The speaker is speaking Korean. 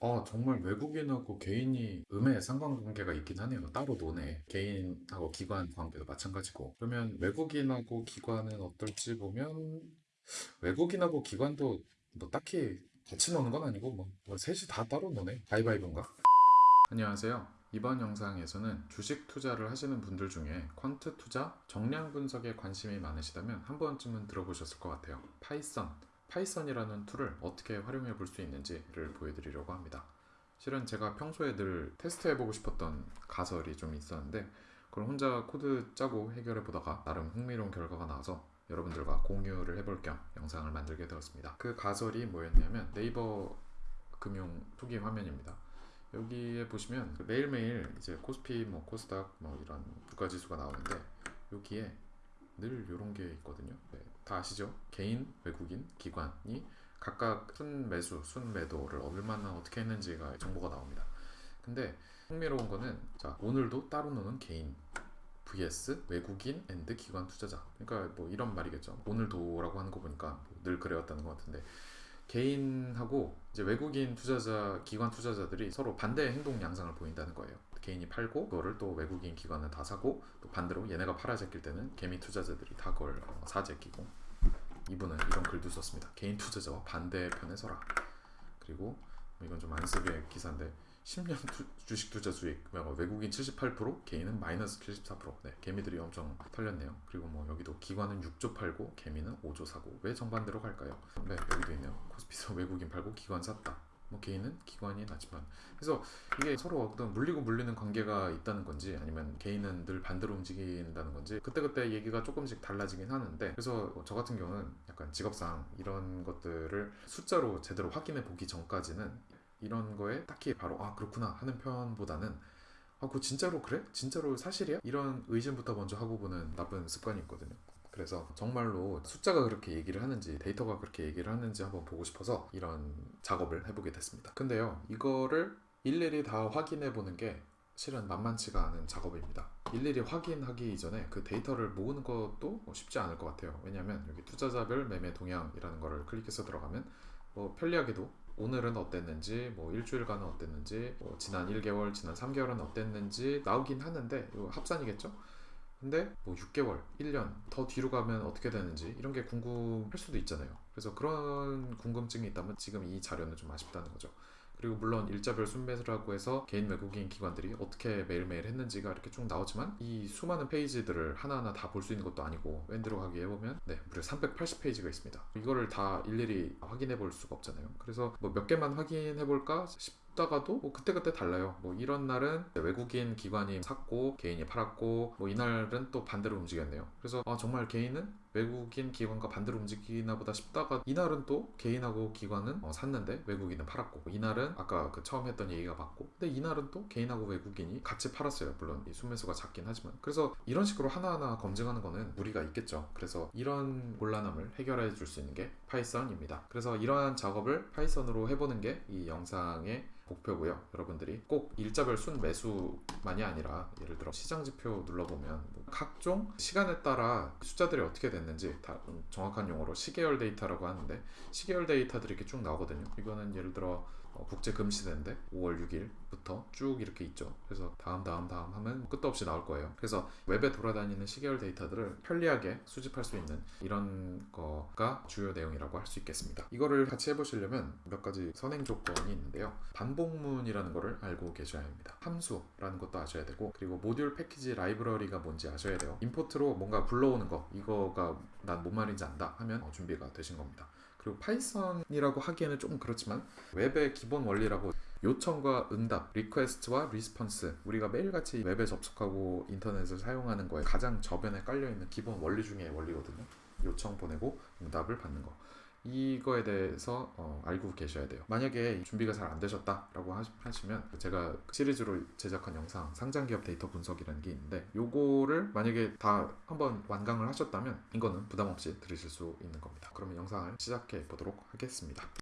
아, 정말 외국인하고 개인이 음의 상관관계가 있긴 하네요. 따로 노네. 개인하고 기관 관계도 마찬가지고. 그러면 외국인하고 기관은 어떨지 보면 외국인하고 기관도 뭐 딱히 같이 노는 건 아니고 뭐, 뭐 셋이 다 따로 노네. 가위바위보인가? 안녕하세요. 이번 영상에서는 주식 투자를 하시는 분들 중에 quant 투자, 정량 분석에 관심이 많으시다면 한 번쯤은 들어보셨을 것 같아요. Python, Python이라는 tool을 어떻게 활용해 볼 수 있는지를 보여드리려고 합니다. 실은 제가 평소에 늘 테스트해보고 싶었던 가설이 좀 있었는데 그걸 혼자 코드 짜고 해결해 보다가 나름 흥미로운 결과가 나와서 여러분들과 공유를 해볼 겸 영상을 만들게 되었습니다. 그 가설이 뭐였냐면 네이버 금융 초기 화면입니다. 여기에 보시면 그 매일매일 이제 코스피, 뭐 코스닥, 뭐 이런 주가 지수가 나오는데 여기에 늘 이런 게 있거든요. 네, 다 아시죠? 개인, 외국인, 기관이 각각 순 매수, 순 매도를 얼마나 어떻게 했는지가 정보가 나옵니다. 근데 흥미로운 거는 자 오늘도 따로 노는 개인 vs 외국인 and 기관 투자자. 그러니까 뭐 이런 말이겠죠. 오늘도라고 하는 거 보니까 늘 그래왔다는 것 같은데 개인하고 이제 외국인 투자자, 기관 투자자들이 서로 반대의 행동 양상을 보인다는 거예요. 개인이 팔고 그거를 또 외국인 기관은 다 사고 또 반대로 얘네가 팔아 제낄 때는 개미 투자자들이 다 그걸 어, 사 제끼고 이분은 이런 글도 썼습니다. 개인 투자자와 반대편에 서라. 그리고 뭐 이건 좀 안쓰게 기사인데 10년 투- 주식 투자 수익 뭐 외국인 78% 개인은 마이너스 74% 네, 개미들이 엄청 털렸네요. 그리고 뭐 여기도 기관은 6조 팔고 개미는 5조 사고 왜 정반대로 갈까요? 네 여기도 있네요. 코스피에서 외국인 팔고 기관 샀다. 뭐 개인은 기관이 낫지만 그래서 이게 서로 어떤 물리고 물리는 관계가 있다는 건지 아니면 개인은 늘 반대로 움직인다는 건지 그때그때 얘기가 조금씩 달라지긴 하는데 그래서 저 같은 경우는 약간 직업상 이런 것들을 숫자로 제대로 확인해 보기 전까지는 이런 거에 딱히 바로 아 그렇구나 하는 편보다는 아 그거 진짜로 그래? 진짜로 사실이야? 이런 의심부터 먼저 하고 보는 나쁜 습관이 있거든요. 그래서 정말로 숫자가 그렇게 얘기를 하는지 데이터가 그렇게 얘기를 하는지 한번 보고 싶어서 이런 작업을 해보게 됐습니다. 근데요 이거를 일일이 다 확인해 보는 게 실은 만만치가 않은 작업입니다. 일일이 확인하기 이전에 그 데이터를 모으는 것도 쉽지 않을 것 같아요. 왜냐하면 여기 투자자별 매매 동향이라는 거를 클릭해서 들어가면 뭐 편리하게도 오늘은 어땠는지, 뭐 일주일간은 어땠는지, 뭐 지난 1개월, 지난 3개월은 어땠는지 나오긴 하는데 이거 합산이겠죠? 근데 뭐 6개월, 1년 더 뒤로 가면 어떻게 되는지 이런 게 궁금할 수도 있잖아요. 그래서 그런 궁금증이 있다면 지금 이 자료는 좀 아쉽다는 거죠. 그리고 물론 일자별 순매수라고 해서 개인 외국인 기관들이 어떻게 매일매일 했는지가 이렇게 쭉 나오지만 이 수많은 페이지들을 하나하나 다 볼 수 있는 것도 아니고 웬 들어가기 해보면 네 무려 380페이지가 있습니다. 이거를 다 일일이 확인해 볼 수가 없잖아요. 그래서 뭐 몇 개만 확인해 볼까 싶 다가도 뭐 그때그때 달라요. 뭐 이런 날은 외국인 기관이 샀고 개인이 팔았고 뭐 이날은 또 반대로 움직였네요. 그래서 아 정말 개인은 외국인 기관과 반대로 움직이나 보다 싶다가 이날은 또 개인하고 기관은 어, 샀는데 외국인은 팔았고 이날은 아까 그 처음 했던 얘기가 맞고 근데 이날은 또 개인하고 외국인이 같이 팔았어요 물론 이 순매수가 작긴 하지만 그래서 이런 식으로 하나하나 검증하는 거는 무리가 있겠죠 그래서 이런 곤란함을 해결해 줄 수 있는 게 Python입니다 그래서 이러한 작업을 Python으로 해보는 게 이 영상의 목표고요. 여러분들이 꼭 일자별 순 매수만이 아니라 예를 들어 시장 지표 눌러보면 뭐 각종 시간에 따라 숫자들이 어떻게 됐는지 다 음, 정확한 용어로 시계열 데이터라고 하는데 시계열 데이터들이 이렇게 쭉 나오거든요. 이거는 예를 들어 어, 국제 금시대인데 5월 6일부터 쭉 이렇게 있죠. 그래서 다음 다음 다음 하면 뭐 끝도 없이 나올 거예요. 그래서 웹에 돌아다니는 시계열 데이터들을 편리하게 수집할 수 있는 이런 거가 주요 내용이라고 할 수 있겠습니다. 이거를 같이 해보시려면 몇 가지 선행 조건이 있는데요. 반복문이라는 거를 알고 계셔야 합니다. 함수라는 것도 아셔야 되고 그리고 모듈 패키지 라이브러리가 뭔지 아셔야 돼요. 임포트로 뭔가 불러오는 거 이거가 난 뭔 말인지 안다 하면 어, 준비가 되신 겁니다. 그리고 Python이라고 하기에는 조금 그렇지만 웹의 기본 원리라고 요청과 응답, request와 response 우리가 매일같이 웹에 접속하고 인터넷을 사용하는 거에 가장 저변에 깔려있는 기본 원리 중에 원리거든요. 요청 보내고 응답을 받는 거. 이거에 대해서 어, 알고 계셔야 돼요. 만약에 준비가 잘 안 되셨다 라고 하시- 하시면 제가 시리즈로 제작한 영상 상장기업 데이터 분석이라는 게 있는데 요거를 만약에 다 한번 완강을 하셨다면 이거는 부담 없이 들으실 수 있는 겁니다. 그러면 영상을 시작해 보도록 하겠습니다.